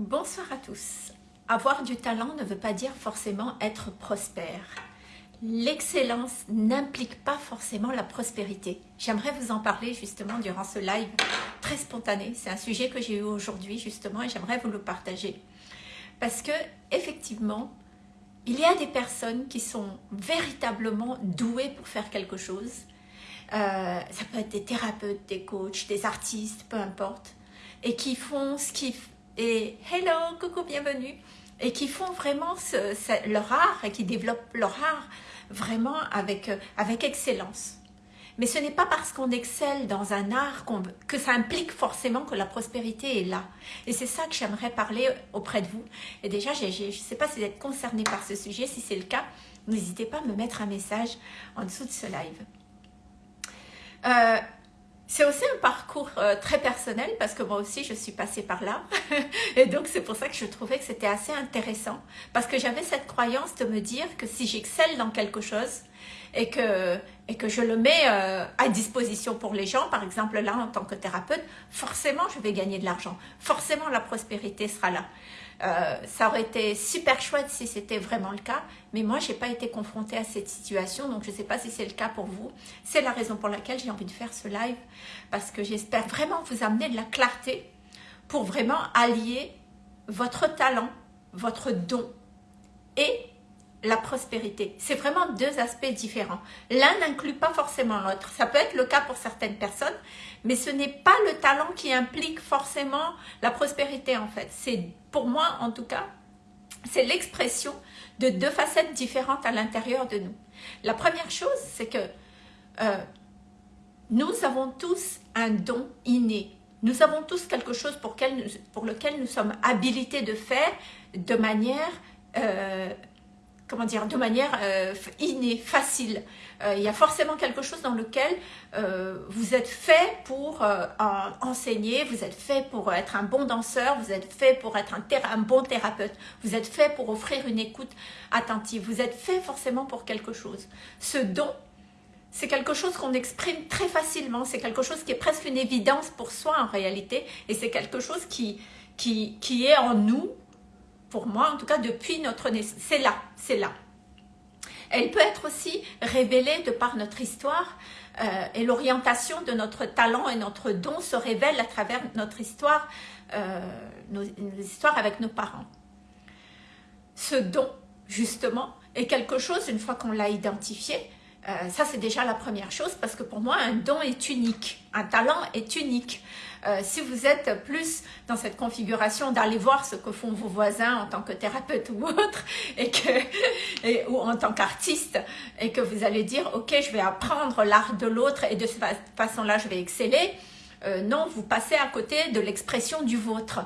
Bonsoir à tous. Avoir du talent ne veut pas dire forcément être prospère. L'excellence n'implique pas forcément la prospérité. J'aimerais vous en parler justement durant ce live très spontané. C'est un sujet que j'ai eu aujourd'hui justement et j'aimerais vous le partager. Parce que effectivement, il y a des personnes qui sont véritablement douées pour faire quelque chose. Euh, ça peut être des thérapeutes, des coachs, des artistes, peu importe. Et qui font ce qu'ils et hello, coucou, bienvenue, et qui font vraiment leur art et qui développent leur art vraiment avec, euh, avec excellence. Mais ce n'est pas parce qu'on excelle dans un art que ça implique forcément que la prospérité est là. Et c'est ça que j'aimerais parler auprès de vous. Et déjà, je ne sais pas si vous êtes concerné par ce sujet. Si c'est le cas, n'hésitez pas à me mettre un message en dessous de ce live. Euh, c'est aussi un parcours euh, très personnel parce que moi aussi je suis passée par là. Et donc c'est pour ça que je trouvais que c'était assez intéressant. Parce que j'avais cette croyance de me dire que si j'excelle dans quelque chose et que, et que je le mets euh, à disposition pour les gens, par exemple là en tant que thérapeute, forcément je vais gagner de l'argent, forcément la prospérité sera là. Euh, ça aurait été super chouette si c'était vraiment le cas, mais moi, je n'ai pas été confrontée à cette situation, donc je ne sais pas si c'est le cas pour vous. C'est la raison pour laquelle j'ai envie de faire ce live, parce que j'espère vraiment vous amener de la clarté pour vraiment allier votre talent, votre don et la prospérité. C'est vraiment deux aspects différents. L'un n'inclut pas forcément l'autre. Ça peut être le cas pour certaines personnes, mais ce n'est pas le talent qui implique forcément la prospérité en fait. C'est pour moi en tout cas, c'est l'expression de deux facettes différentes à l'intérieur de nous. La première chose, c'est que euh, nous avons tous un don inné. Nous avons tous quelque chose pour, lequel nous sommes habilités de faire de manière euh, comment dire, de manière euh, innée, facile. Euh, il y a forcément quelque chose dans lequel euh, vous êtes fait pour enseigner, vous êtes fait pour être un bon danseur, vous êtes fait pour être un, un bon thérapeute, vous êtes fait pour offrir une écoute attentive, vous êtes fait forcément pour quelque chose. Ce don, c'est quelque chose qu'on exprime très facilement, c'est quelque chose qui est presque une évidence pour soi en réalité, et c'est quelque chose qui, qui, qui est en nous pour moi en tout cas depuis notre naissance. C'est là, c'est là. Elle peut être aussi révélée de par notre histoire euh, et l'orientation de notre talent et notre don se révèle à travers notre histoire, euh, nos, histoires avec nos parents. Ce don, justement, est quelque chose, une fois qu'on l'a identifié, euh, ça c'est déjà la première chose parce que pour moi un don est unique, un talent est unique. Euh, si vous êtes plus dans cette configuration d'aller voir ce que font vos voisins en tant que thérapeute ou autre, et que, ou en tant qu'artiste, et que vous allez dire, ok, je vais apprendre l'art de l'autre et de cette façon-là, je vais exceller, euh, non, vous passez à côté de l'expression du vôtre.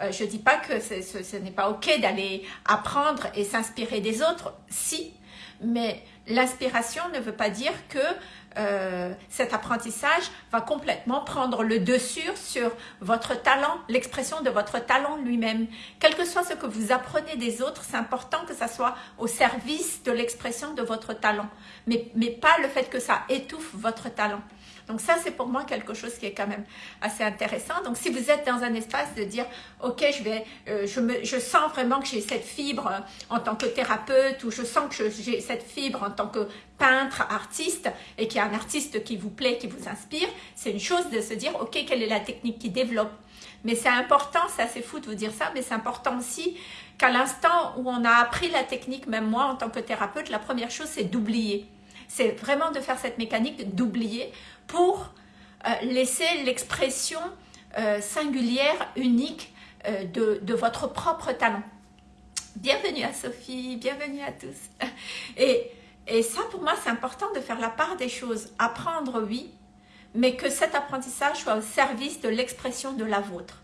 Euh, je ne dis pas que ce n'est pas ok d'aller apprendre et s'inspirer des autres, si, mais l'inspiration ne veut pas dire que euh, cet apprentissage va complètement prendre le dessus sur votre talent, l'expression de votre talent lui-même. Quel que soit ce que vous apprenez des autres, c'est important que ça soit au service de l'expression de votre talent, mais, mais pas le fait que ça étouffe votre talent. Donc ça, c'est pour moi quelque chose qui est quand même assez intéressant. Donc si vous êtes dans un espace de dire, ok, je vais, euh, je, me, je sens vraiment que j'ai cette fibre en tant que thérapeute ou je sens que j'ai cette fibre en tant que peintre, artiste et qu'il y a un artiste qui vous plaît, qui vous inspire, c'est une chose de se dire, ok, quelle est la technique qui développe mais c'est important, c'est assez fou de vous dire ça, mais c'est important aussi qu'à l'instant où on a appris la technique, même moi en tant que thérapeute, la première chose c'est d'oublier. C'est vraiment de faire cette mécanique d'oublier pour euh, laisser l'expression euh, singulière, unique euh, de, votre propre talent. Bienvenue à Sophie, bienvenue à tous. Et, et ça, pour moi, c'est important de faire la part des choses. Apprendre, oui, mais que cet apprentissage soit au service de l'expression de la vôtre.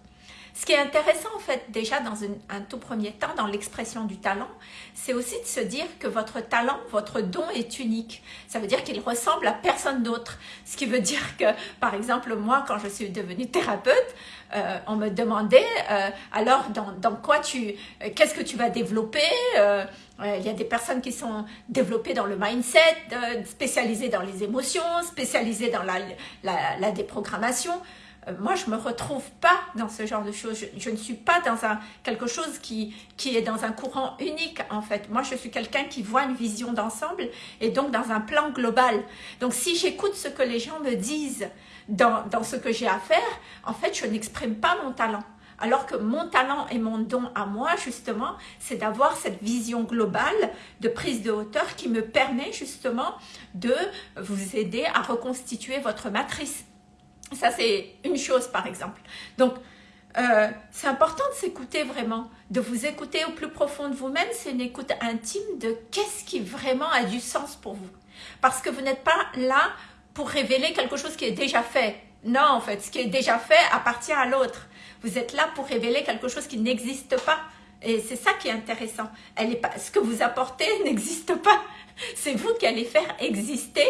Ce qui est intéressant en fait déjà dans un tout premier temps dans l'expression du talent, c'est aussi de se dire que votre talent, votre don est unique. Ça veut dire qu'il ressemble à personne d'autre. Ce qui veut dire que par exemple moi quand je suis devenue thérapeute, euh, on me demandait euh, alors dans, quoi tu, euh, qu'est-ce que tu vas développer il y a des personnes qui sont développées dans le mindset, spécialisées dans les émotions, spécialisées dans la, la déprogrammation. Moi, je me retrouve pas dans ce genre de choses. Je, ne suis pas dans un, quelque chose qui, qui est dans un courant unique, en fait. Moi, je suis quelqu'un qui voit une vision d'ensemble et donc dans un plan global. Donc, si j'écoute ce que les gens me disent dans, dans ce que j'ai à faire, en fait, je n'exprime pas mon talent. Alors que mon talent et mon don à moi, justement, c'est d'avoir cette vision globale de prise de hauteur qui me permet justement de vous aider à reconstituer votre matrice. Ça, c'est une chose, par exemple. Donc, euh, c'est important de s'écouter vraiment, de vous écouter au plus profond de vous-même. C'est une écoute intime de qu'est-ce qui vraiment a du sens pour vous. Parce que vous n'êtes pas là pour révéler quelque chose qui est déjà fait. Non, en fait, ce qui est déjà fait appartient à l'autre. Vous êtes là pour révéler quelque chose qui n'existe pas. Et c'est ça qui est intéressant. Ce que vous apportez n'existe pas. C'est vous qui allez faire exister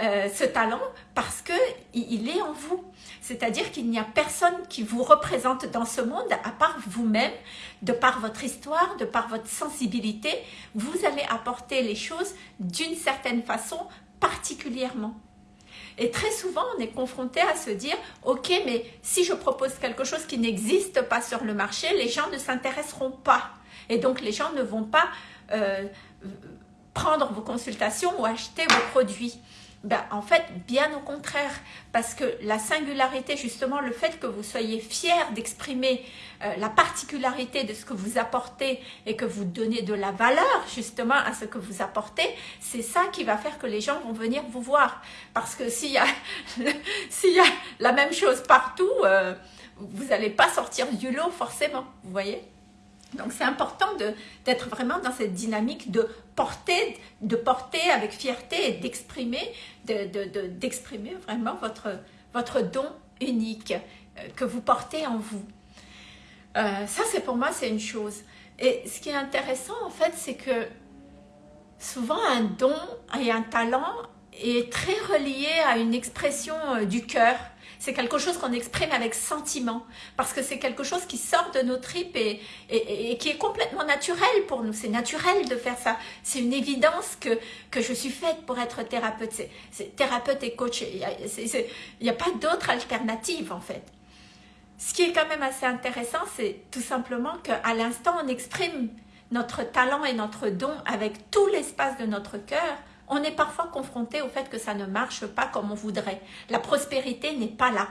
euh, ce talent parce que il est en vous. C'est-à-dire qu'il n'y a personne qui vous représente dans ce monde à part vous-même, de par votre histoire, de par votre sensibilité. Vous allez apporter les choses d'une certaine façon particulièrement. Et très souvent, on est confronté à se dire, ok, mais si je propose quelque chose qui n'existe pas sur le marché, les gens ne s'intéresseront pas. Et donc, les gens ne vont pas euh, prendre vos consultations ou acheter vos produits. Ben, en fait, bien au contraire, parce que la singularité, justement, le fait que vous soyez fier d'exprimer euh, la particularité de ce que vous apportez et que vous donnez de la valeur, justement, à ce que vous apportez, c'est ça qui va faire que les gens vont venir vous voir. Parce que s'il y, a, y a la même chose partout, euh, vous n'allez pas sortir du lot forcément, vous voyez? Donc c'est important d'être vraiment dans cette dynamique de de porter avec fierté et d'exprimer d'exprimer vraiment votre, votre don unique euh, que vous portez en vous. Euh, ça c'est pour moi c'est une chose. Et ce qui est intéressant en fait c'est que souvent un don et un talent est très relié à une expression euh, du cœur c'est quelque chose qu'on exprime avec sentiment, parce que c'est quelque chose qui sort de nos tripes et, qui est complètement naturel pour nous. C'est naturel de faire ça. C'est une évidence que, que je suis faite pour être thérapeute. C'est thérapeute et coach. Il n'y a, a pas d'autre alternative en fait. Ce qui est quand même assez intéressant, c'est tout simplement qu'à l'instant, on exprime notre talent et notre don avec tout l'espace de notre cœur, on est parfois confronté au fait que ça ne marche pas comme on voudrait. La prospérité n'est pas là.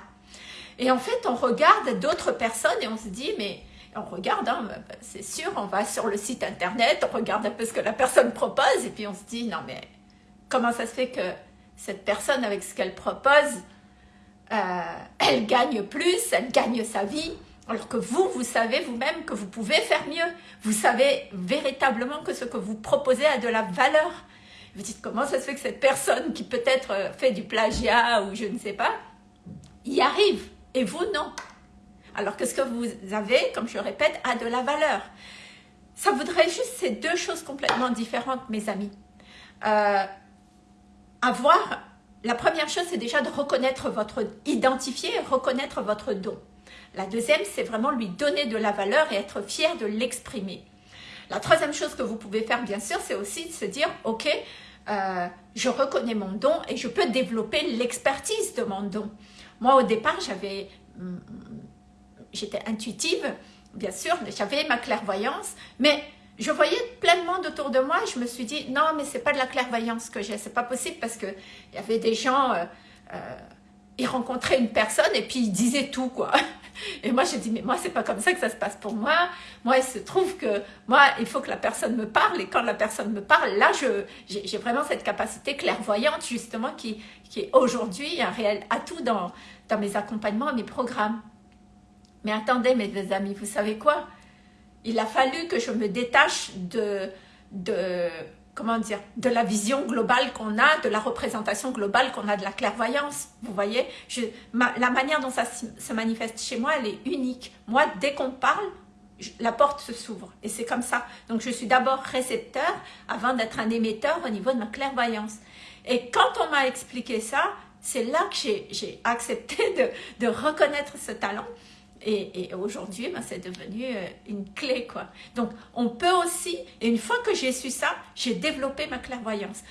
Et en fait, on regarde d'autres personnes et on se dit, mais on regarde, hein, c'est sûr, on va sur le site internet, on regarde un peu ce que la personne propose et puis on se dit, non mais comment ça se fait que cette personne avec ce qu'elle propose, euh, elle gagne plus, elle gagne sa vie, alors que vous, vous savez vous-même que vous pouvez faire mieux. Vous savez véritablement que ce que vous proposez a de la valeur. Vous dites comment ça se fait que cette personne qui peut-être euh, fait du plagiat ou je ne sais pas, y arrive et vous non? Alors que ce que vous avez, comme je répète, a de la valeur. Ça voudrait juste ces deux choses complètement différentes, mes amis. Euh, avoir, la première chose, c'est déjà de reconnaître votre, identifier et reconnaître votre don. La deuxième, c'est vraiment lui donner de la valeur et être fier de l'exprimer. La troisième chose que vous pouvez faire, bien sûr, c'est aussi de se dire, ok, euh, je reconnais mon don et je peux développer l'expertise de mon don. Moi, au départ, j'avais, mm, j'étais intuitive, bien sûr, j'avais ma clairvoyance, mais je voyais plein de monde autour de moi je me suis dit, non, mais c'est pas de la clairvoyance que j'ai, c'est pas possible parce que il y avait des gens, euh, euh, ils rencontraient une personne et puis ils disaient tout, quoi. Et moi, j'ai dit, mais moi, c'est pas comme ça que ça se passe pour moi. Moi, il se trouve que moi, il faut que la personne me parle. Et quand la personne me parle, là, j'ai vraiment cette capacité clairvoyante, justement, qui, est aujourd'hui un réel atout dans, dans mes accompagnements, mes programmes. Mais attendez, mes amis, vous savez quoi? Il a fallu que je me détache de, de comment dire, de la vision globale qu'on a, de la représentation globale qu'on a de la clairvoyance. Vous voyez, la manière dont ça se manifeste chez moi, elle est unique. Moi, dès qu'on parle, la porte se s'ouvre et c'est comme ça. Donc, je suis d'abord récepteur avant d'être un émetteur au niveau de ma clairvoyance. Et quand on m'a expliqué ça, c'est là que j'ai accepté de, de reconnaître ce talent Et, aujourd'hui, ben, c'est devenu euh, une clé. quoi. Donc, on peut aussi, et une fois que j'ai su ça, j'ai développé ma clairvoyance.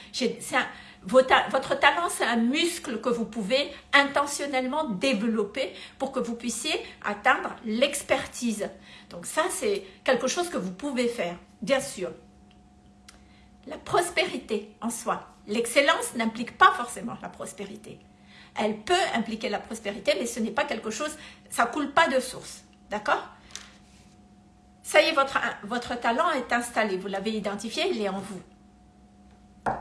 Un, votre talent, c'est un muscle que vous pouvez intentionnellement développer pour que vous puissiez atteindre l'expertise. Donc ça, c'est quelque chose que vous pouvez faire, bien sûr. La prospérité en soi. L'excellence n'implique pas forcément la prospérité. Elle peut impliquer la prospérité, mais ce n'est pas quelque chose, ça ne coule pas de source. D'accord? Ça y est, votre, talent est installé, vous l'avez identifié, il est en vous.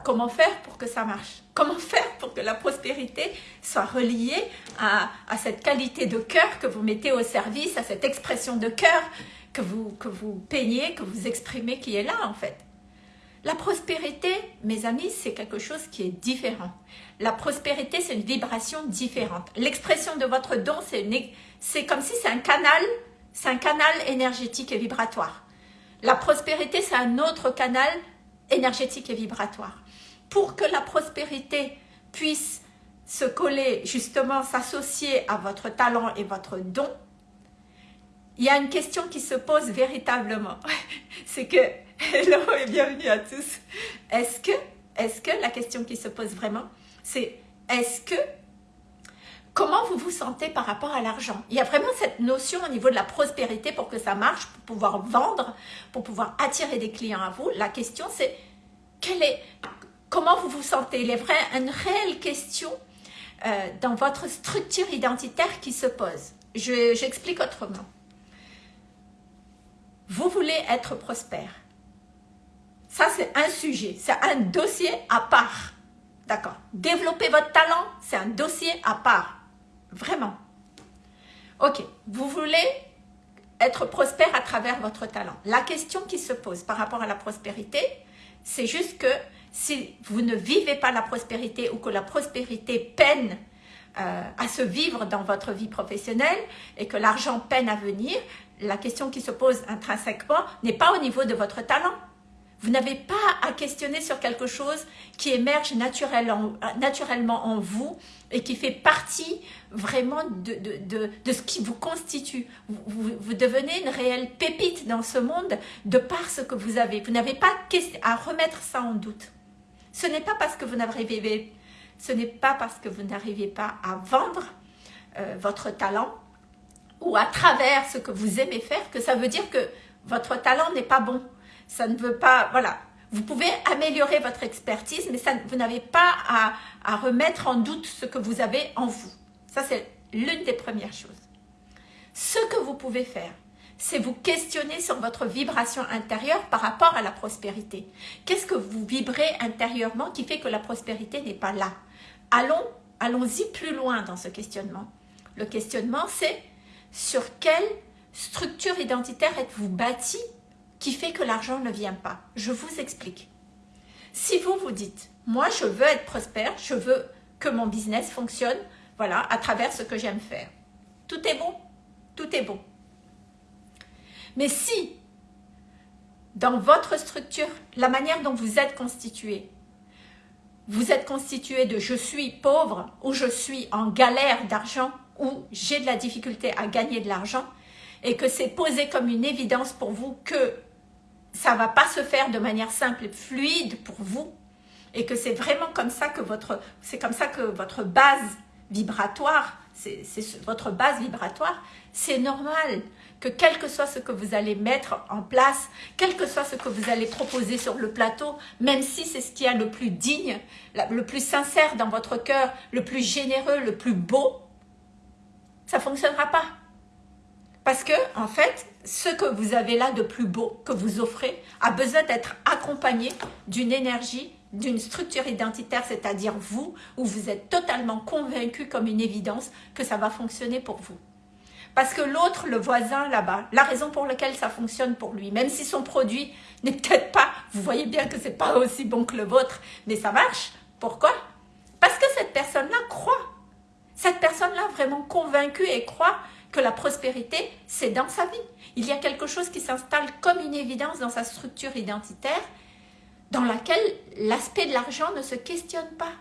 Comment faire pour que ça marche? Comment faire pour que la prospérité soit reliée à, cette qualité de cœur que vous mettez au service, à cette expression de cœur que vous peignez, que vous exprimez, qui est là en fait? La prospérité, mes amis, c'est quelque chose qui est différent. La prospérité, c'est une vibration différente. L'expression de votre don, c'est comme si c'est un canal, c'est un canal énergétique et vibratoire. La prospérité, c'est un autre canal énergétique et vibratoire. Pour que la prospérité puisse se coller, justement s'associer à votre talent et votre don, il y a une question qui se pose véritablement. c'est que Hello et bienvenue à tous. Est-ce que, est-ce que, la question qui se pose vraiment, c'est est-ce que, comment vous vous sentez par rapport à l'argent? Il y a vraiment cette notion au niveau de la prospérité pour que ça marche, pour pouvoir vendre, pour pouvoir attirer des clients à vous. La question c'est, est, comment vous vous sentez? Il y a une réelle question euh, dans votre structure identitaire qui se pose. J'explique autrement. Vous voulez être prospère. Ça, c'est un sujet, c'est un dossier à part. D'accord Développer votre talent, c'est un dossier à part. Vraiment. Ok, vous voulez être prospère à travers votre talent. La question qui se pose par rapport à la prospérité, c'est juste que si vous ne vivez pas la prospérité ou que la prospérité peine euh, à se vivre dans votre vie professionnelle et que l'argent peine à venir, la question qui se pose intrinsèquement n'est pas au niveau de votre talent, vous n'avez pas à questionner sur quelque chose qui émerge naturellement en vous et qui fait partie vraiment de, ce qui vous constitue. Vous, devenez une réelle pépite dans ce monde de par ce que vous avez. Vous n'avez pas à remettre ça en doute. Ce n'est pas parce que vous n'arrivez ce n'est pas parce que vous n'arrivez pas à vendre euh, votre talent ou à travers ce que vous aimez faire que ça veut dire que votre talent n'est pas bon ça ne veut pas, voilà. Vous pouvez améliorer votre expertise, mais vous n'avez pas à, à remettre en doute ce que vous avez en vous. Ça, c'est l'une des premières choses. Ce que vous pouvez faire, c'est vous questionner sur votre vibration intérieure par rapport à la prospérité. Qu'est-ce que vous vibrez intérieurement qui fait que la prospérité n'est pas là? Allons, allons-y plus loin dans ce questionnement. Le questionnement, c'est sur quelle structure identitaire êtes-vous bâti qui fait que l'argent ne vient pas. Je vous explique. Si vous vous dites, moi je veux être prospère, je veux que mon business fonctionne, voilà, à travers ce que j'aime faire. Tout est bon, tout est bon. Mais si, dans votre structure, la manière dont vous êtes constitué, vous êtes constitué de « je suis pauvre » ou « je suis en galère d'argent » ou « j'ai de la difficulté à gagner de l'argent » et que c'est posé comme une évidence pour vous que ça va pas se faire de manière simple et fluide pour vous. Et que c'est vraiment comme ça que votre c'est comme ça que votre base vibratoire c'est votre base vibratoire c'est normal que quel que soit ce que vous allez mettre en place quel que soit ce que vous allez proposer sur le plateau même si c'est ce qui est le plus digne le plus sincère dans votre cœur le plus généreux le plus beau ça fonctionnera pas parce que, en fait, ce que vous avez là de plus beau, que vous offrez, a besoin d'être accompagné d'une énergie, d'une structure identitaire, c'est-à-dire vous, où vous êtes totalement convaincu comme une évidence que ça va fonctionner pour vous. Parce que l'autre, le voisin là-bas, la raison pour laquelle ça fonctionne pour lui, même si son produit n'est peut-être pas, vous voyez bien que c'est pas aussi bon que le vôtre, mais ça marche. Pourquoi? Parce que cette personne-là croit. Cette personne-là vraiment convaincue et croit que la prospérité, c'est dans sa vie. Il y a quelque chose qui s'installe comme une évidence dans sa structure identitaire, dans laquelle l'aspect de l'argent ne se questionne pas.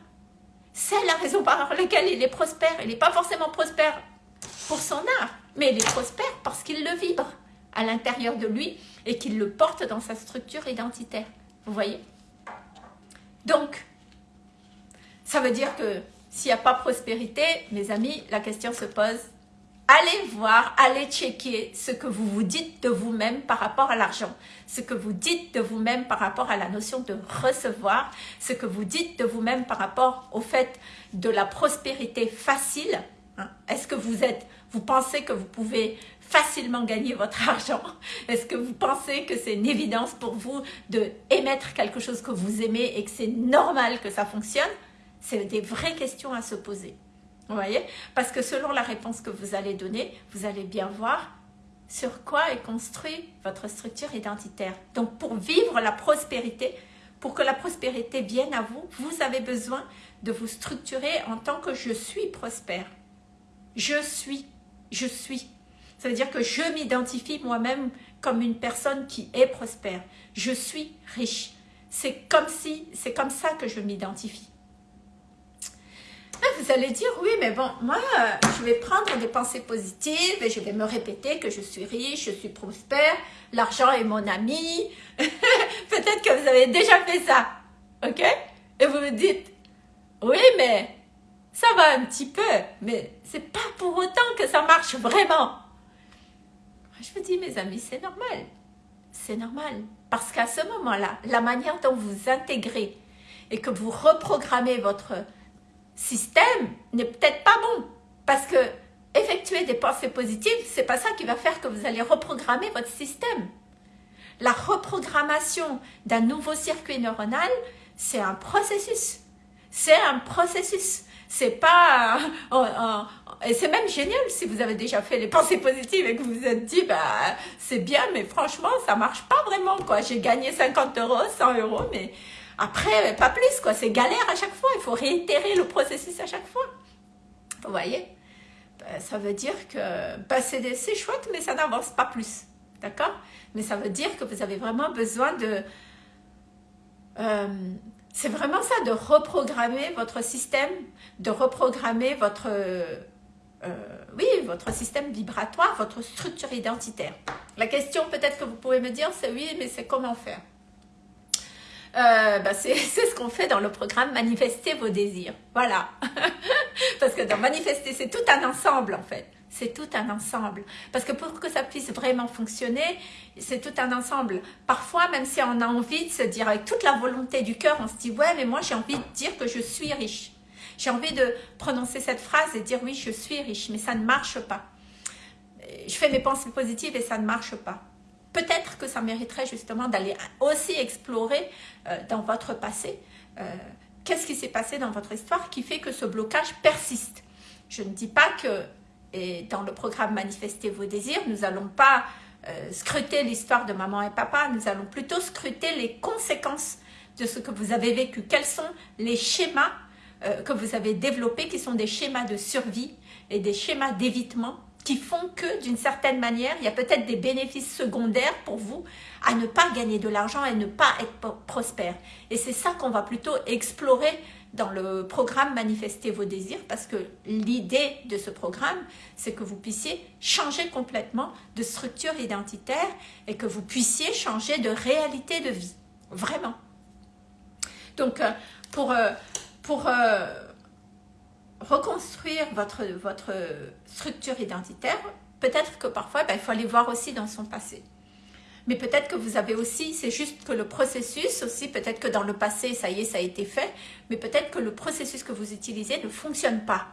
C'est la raison par laquelle il est prospère. Il n'est pas forcément prospère pour son art. mais il est prospère parce qu'il le vibre à l'intérieur de lui et qu'il le porte dans sa structure identitaire. Vous voyez? Donc, ça veut dire que s'il n'y a pas prospérité, mes amis, la question se pose, allez voir, allez checker ce que vous vous dites de vous-même par rapport à l'argent, ce que vous dites de vous-même par rapport à la notion de recevoir, ce que vous dites de vous-même par rapport au fait de la prospérité facile. Hein? Est-ce que vous êtes, vous pensez que vous pouvez facilement gagner votre argent? Est-ce que vous pensez que c'est une évidence pour vous de émettre quelque chose que vous aimez et que c'est normal que ça fonctionne? C'est des vraies questions à se poser. Vous voyez? Parce que selon la réponse que vous allez donner, vous allez bien voir sur quoi est construit votre structure identitaire. Donc pour vivre la prospérité, pour que la prospérité vienne à vous, vous avez besoin de vous structurer en tant que je suis prospère. Je suis, je suis. Ça veut dire que je m'identifie moi-même comme une personne qui est prospère. Je suis riche. C'est comme si, c'est comme ça que je m'identifie. Vous allez dire, oui, mais bon, moi, je vais prendre des pensées positives et je vais me répéter que je suis riche, je suis prospère, l'argent est mon ami. Peut-être que vous avez déjà fait ça, ok? Et vous me dites, oui, mais ça va un petit peu, mais c'est pas pour autant que ça marche vraiment. Je vous dis, mes amis, c'est normal. C'est normal. Parce qu'à ce moment-là, la manière dont vous intégrez et que vous reprogrammez votre système n'est peut-être pas bon. Parce que effectuer des pensées positives, c'est pas ça qui va faire que vous allez reprogrammer votre système. La reprogrammation d'un nouveau circuit neuronal, c'est un processus. C'est un processus. C'est pas... et c'est même génial si vous avez déjà fait les pensées positives et que vous vous êtes dit, bah, c'est bien, mais franchement, ça marche pas vraiment, quoi. J'ai gagné 50 euros, 100 euros, mais après, pas plus, quoi. C'est galère à chaque fois. Il faut réitérer le processus à chaque fois. Vous voyez? Ben, Ça veut dire que ben, c'est chouette, mais ça n'avance pas plus. D'accord? Mais ça veut dire que vous avez vraiment besoin de... Euh, c'est vraiment ça, de reprogrammer votre système, de reprogrammer votre... Euh, oui, votre système vibratoire, votre structure identitaire. La question peut-être que vous pouvez me dire, c'est oui, mais c'est comment faire? Euh, bah, c'est ce qu'on fait dans le programme Manifester vos désirs. Voilà. Parce que dans Manifester, c'est tout un ensemble en fait. C'est tout un ensemble. Parce que pour que ça puisse vraiment fonctionner, c'est tout un ensemble. Parfois, même si on a envie de se dire avec toute la volonté du cœur, on se dit « Ouais, mais moi j'ai envie de dire que je suis riche. » J'ai envie de prononcer cette phrase et dire « Oui, je suis riche. » Mais ça ne marche pas. Je fais mes pensées positives et ça ne marche pas peut-être que ça mériterait justement d'aller aussi explorer euh, dans votre passé euh, qu'est-ce qui s'est passé dans votre histoire qui fait que ce blocage persiste. Je ne dis pas que dans le programme Manifester vos désirs, nous n'allons pas euh, scruter l'histoire de maman et papa, nous allons plutôt scruter les conséquences de ce que vous avez vécu. Quels sont les schémas que vous avez développés qui sont des schémas de survie et des schémas d'évitement qui font que d'une certaine manière, il y a peut-être des bénéfices secondaires pour vous à ne pas gagner de l'argent et ne pas être prospère. Et c'est ça qu'on va plutôt explorer dans le programme Manifester vos désirs parce que l'idée de ce programme, c'est que vous puissiez changer complètement de structure identitaire et que vous puissiez changer de réalité de vie. Vraiment. Donc, euh, pour, euh, pour euh, reconstruire votre, votre structure identitaire, peut-être que parfois, ben, il faut aller voir aussi dans son passé. Mais peut-être que vous avez aussi, c'est juste que le processus aussi, peut-être que dans le passé, ça y est, ça a été fait, mais peut-être que le processus que vous utilisez ne fonctionne pas.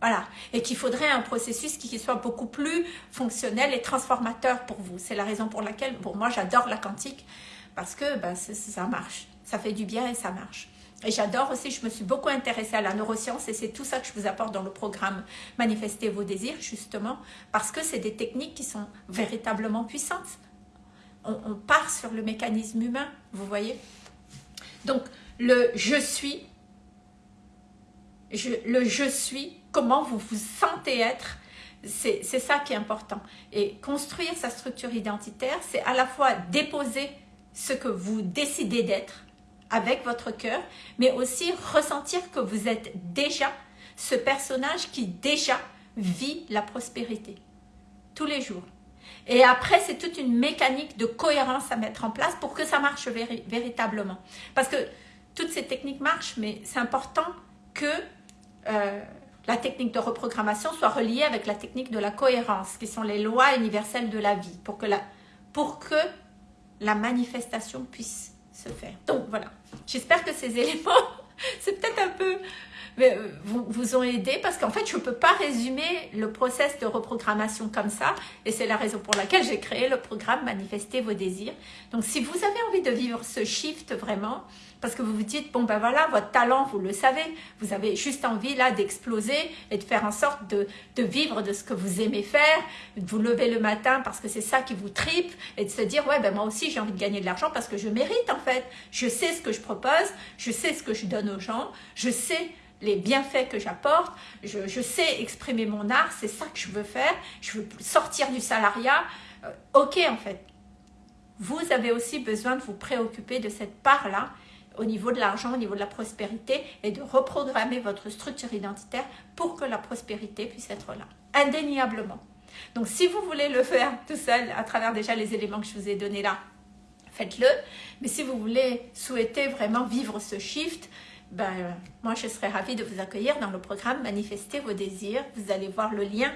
Voilà. Et qu'il faudrait un processus qui soit beaucoup plus fonctionnel et transformateur pour vous. C'est la raison pour laquelle, pour moi, j'adore la quantique, parce que ben, ça marche. Ça fait du bien et ça marche. Et j'adore aussi, je me suis beaucoup intéressée à la neuroscience et c'est tout ça que je vous apporte dans le programme Manifester vos désirs, justement, parce que c'est des techniques qui sont véritablement puissantes. On, part sur le mécanisme humain, vous voyez Donc, le « je suis je, », le « je suis », comment vous vous sentez être, c'est ça qui est important. Et construire sa structure identitaire, c'est à la fois déposer ce que vous décidez d'être, avec votre cœur, mais aussi ressentir que vous êtes déjà ce personnage qui déjà vit la prospérité. tous les jours. Et après, c'est toute une mécanique de cohérence à mettre en place pour que ça marche véritablement. Parce que toutes ces techniques marchent, mais c'est important que euh, la technique de reprogrammation soit reliée avec la technique de la cohérence, qui sont les lois universelles de la vie, pour que la, pour que la manifestation puisse faire. Donc voilà, j'espère que ces éléments, c'est peut-être un peu vous, vous ont aidé parce qu'en fait, je ne peux pas résumer le process de reprogrammation comme ça. Et c'est la raison pour laquelle j'ai créé le programme Manifester vos désirs. Donc, si vous avez envie de vivre ce shift vraiment, parce que vous vous dites, bon ben voilà, votre talent, vous le savez, vous avez juste envie là d'exploser et de faire en sorte de, de, vivre de ce que vous aimez faire, de vous lever le matin parce que c'est ça qui vous tripe et de se dire, ouais ben moi aussi j'ai envie de gagner de l'argent parce que je mérite en fait, je sais ce que je propose, je sais ce que je donne aux gens, je sais les bienfaits que j'apporte, je, sais exprimer mon art, c'est ça que je veux faire, je veux sortir du salariat. Euh, ok en fait, vous avez aussi besoin de vous préoccuper de cette part-là au niveau de l'argent, au niveau de la prospérité et de reprogrammer votre structure identitaire pour que la prospérité puisse être là, indéniablement. Donc si vous voulez le faire tout seul à travers déjà les éléments que je vous ai donnés là, faites-le. Mais si vous voulez souhaiter vraiment vivre ce shift, ben, moi je serais ravie de vous accueillir dans le programme Manifester vos désirs. Vous allez voir le lien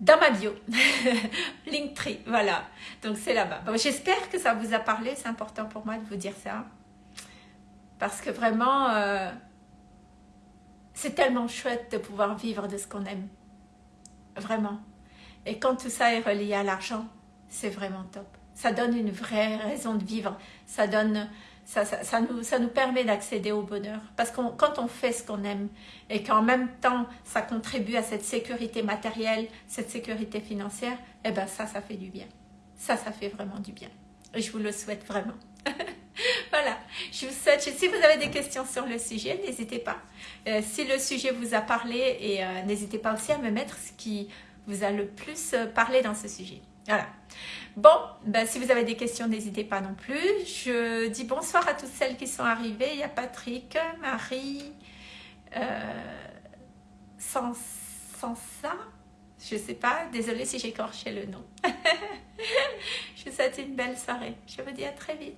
dans ma bio, Linktree, voilà. Donc c'est là-bas. Bon, J'espère que ça vous a parlé, c'est important pour moi de vous dire ça. Parce que vraiment, euh, c'est tellement chouette de pouvoir vivre de ce qu'on aime. Vraiment. Et quand tout ça est relié à l'argent, c'est vraiment top. Ça donne une vraie raison de vivre. Ça donne ça, nous, permet d'accéder au bonheur. Parce que quand on fait ce qu'on aime et qu'en même temps, ça contribue à cette sécurité matérielle, cette sécurité financière, eh ben ça, ça fait du bien. Ça, ça fait vraiment du bien. Et je vous le souhaite vraiment. voilà, je vous souhaite, si vous avez des questions sur le sujet, n'hésitez pas. Euh, si le sujet vous a parlé, et euh, n'hésitez pas aussi à me mettre ce qui vous a le plus euh, parlé dans ce sujet. Voilà. Bon, ben, si vous avez des questions, n'hésitez pas non plus. Je dis bonsoir à toutes celles qui sont arrivées. Il y a Patrick, Marie, euh, sans, ça, je ne sais pas. Désolée si j'ai écorché le nom. je vous souhaite une belle soirée. Je vous dis à très vite.